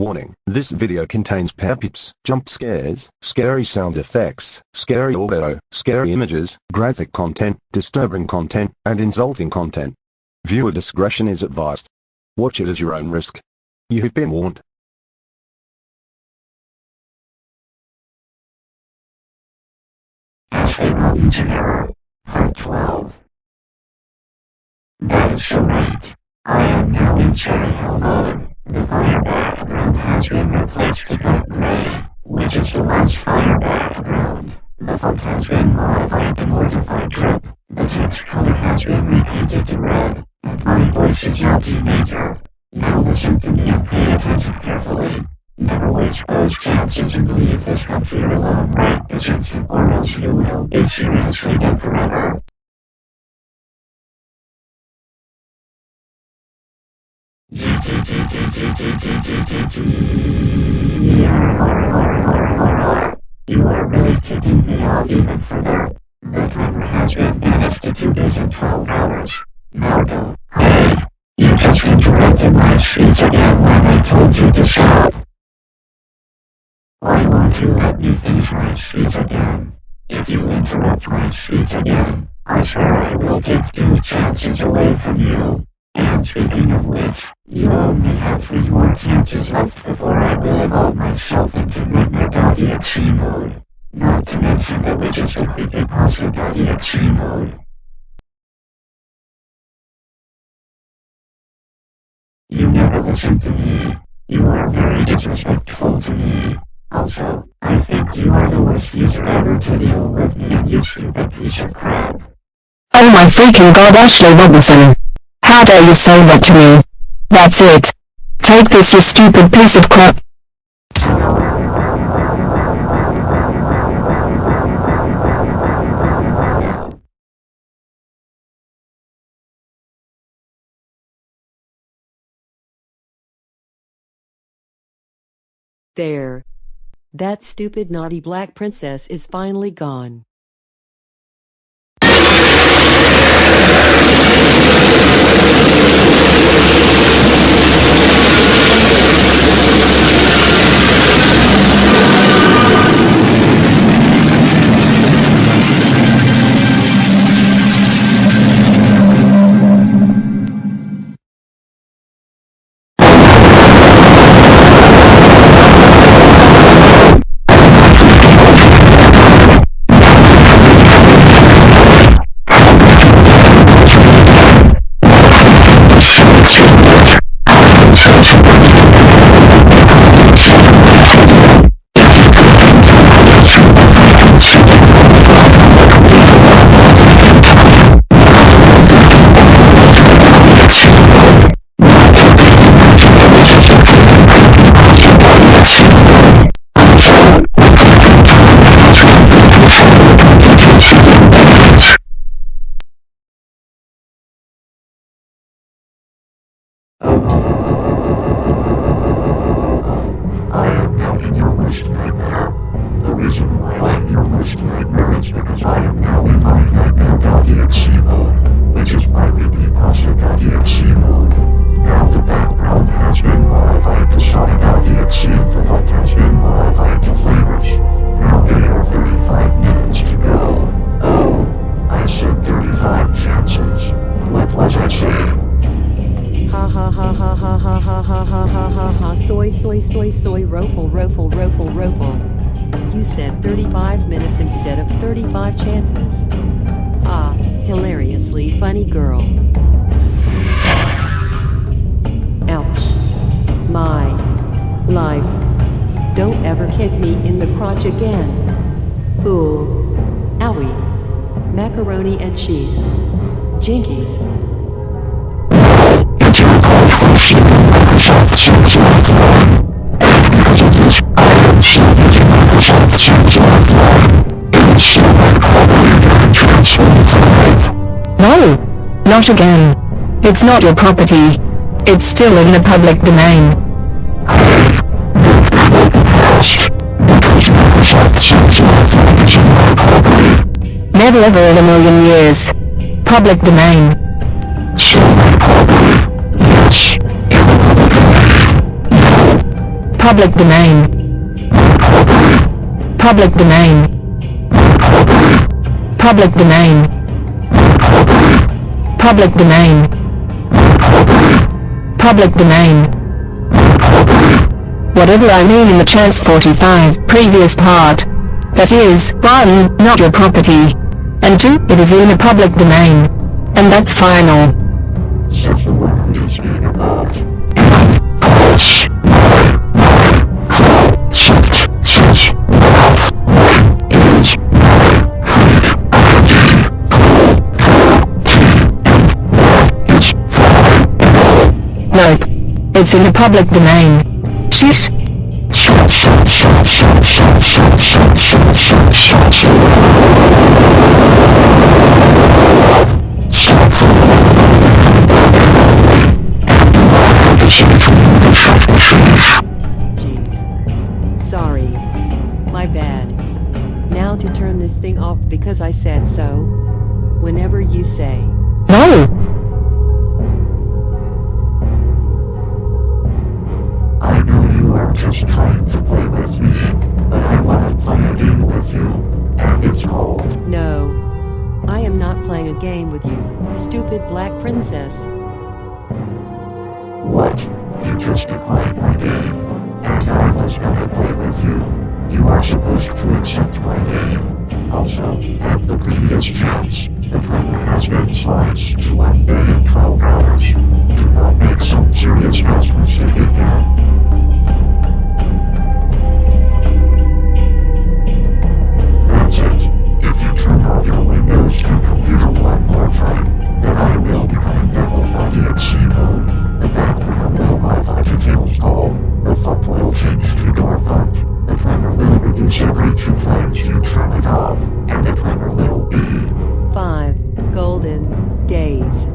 Warning, this video contains pep-ups, jump scares, scary sound effects, scary audio, scary images, graphic content, disturbing content, and insulting content. Viewer discretion is advised. Watch it as your own risk. You have been warned. Part 12. That is so right. I am now in cherry hill. Fire background has replaced to black gray, which is the last fire background. The font has been modified to mortify drip. The text color has been repainted to red, and my voice is your teenager. Now listen to me and pay attention carefully. Never waste those chances and leave this computer alone right this instant or else you will be seriously dead forever. You are really taking me off even further. The timer has been banished to 2 days and 12 hours. Now go. Hey, you just interrupted my speech again when I told you to stop. Why won't you let me finish my speech again? If you interrupt my speech again, I swear I will take two chances away from you. And speaking of which, you only have three more chances left before I will evolve myself into Doggy at sea mode. Not to mention the witches to creepypasta Doggy at sea mode. You never listen to me. You are very disrespectful to me. Also, I think you are the worst user ever to deal with me and you stupid piece of crap. Oh my freaking god Ashley Robinson. How dare you say that to me? That's it. Take this you stupid piece of crap. There. That stupid naughty black princess is finally gone. risk right. The reason why I'm here risk right now is because I am now in my nightmare soy soy soy rofle rofle rofle rofle. You said 35 minutes instead of 35 chances. Ah, hilariously funny girl. Ouch. My life. Don't ever kick me in the crotch again. Fool. Owie. Macaroni and cheese. Jinkies. Not again. It's not your property. It's still in the public domain. Never ever in a million years. Public domain. Public domain. Public domain. Public domain. Public domain. Public domain. Whatever I mean in the chance 45 previous part. That is, 1. Not your property. And 2. It is in the public domain. And that's final. It's in the public domain. Shit. Jeez. Sorry. My bad. Now to turn this thing off because I said so. Whenever you say. No. You are just trying to play with me, but I want to play a game with you, and it's called No. I am not playing a game with you, stupid black princess. What? You just declined my game, and I was gonna play with you. You are supposed to accept my game. Also, at the previous chance, the timer has been sliced to 1 day and 12 hours. Do not make some serious mistake again. Will reduce every two times you turn it off, and the timer will be 5. Golden days.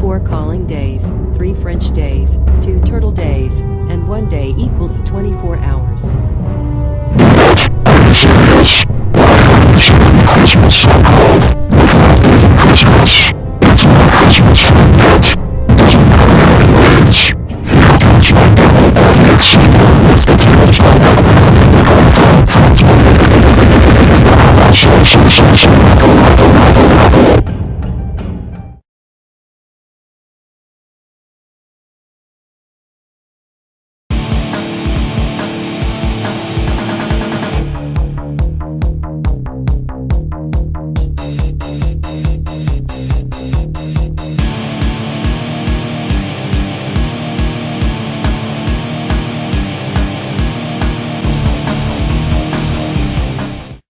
4 calling days, 3 French days, 2 turtle days, and 1 day equals 24 hours. Christmas so cold. Christmas. It's not Christmas Shh,